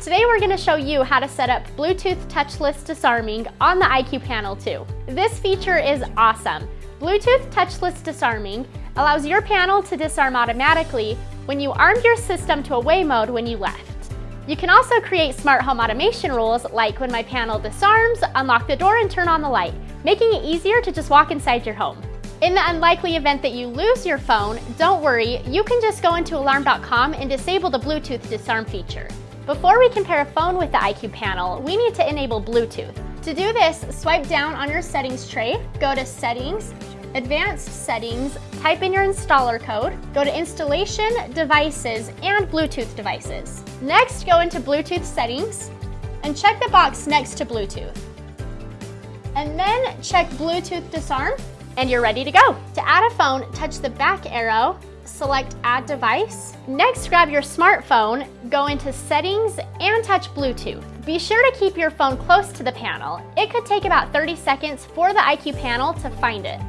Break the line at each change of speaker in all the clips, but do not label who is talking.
Today we're going to show you how to set up Bluetooth touchless disarming on the IQ Panel 2. This feature is awesome. Bluetooth touchless disarming allows your panel to disarm automatically when you armed your system to away mode when you left. You can also create smart home automation rules like when my panel disarms, unlock the door and turn on the light, making it easier to just walk inside your home. In the unlikely event that you lose your phone, don't worry, you can just go into alarm.com and disable the Bluetooth disarm feature. Before we compare a phone with the IQ panel, we need to enable Bluetooth. To do this, swipe down on your settings tray, go to Settings, Advanced Settings, type in your installer code, go to Installation, Devices, and Bluetooth Devices. Next, go into Bluetooth Settings and check the box next to Bluetooth. And then check Bluetooth Disarm and you're ready to go. To add a phone, touch the back arrow, select Add Device. Next, grab your smartphone, go into Settings, and touch Bluetooth. Be sure to keep your phone close to the panel. It could take about 30 seconds for the IQ panel to find it.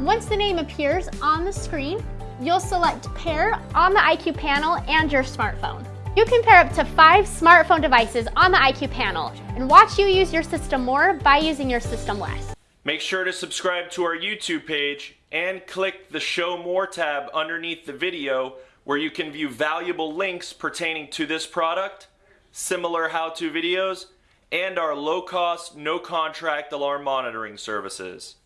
Once the name appears on the screen, you'll select Pair on the IQ panel and your smartphone. You can pair up to five smartphone devices on the IQ panel and watch you use your system more by using your system less.
Make sure to subscribe to our YouTube page and click the Show More tab underneath the video where you can view valuable links pertaining to this product, similar how-to videos, and our low-cost, no-contract alarm monitoring services.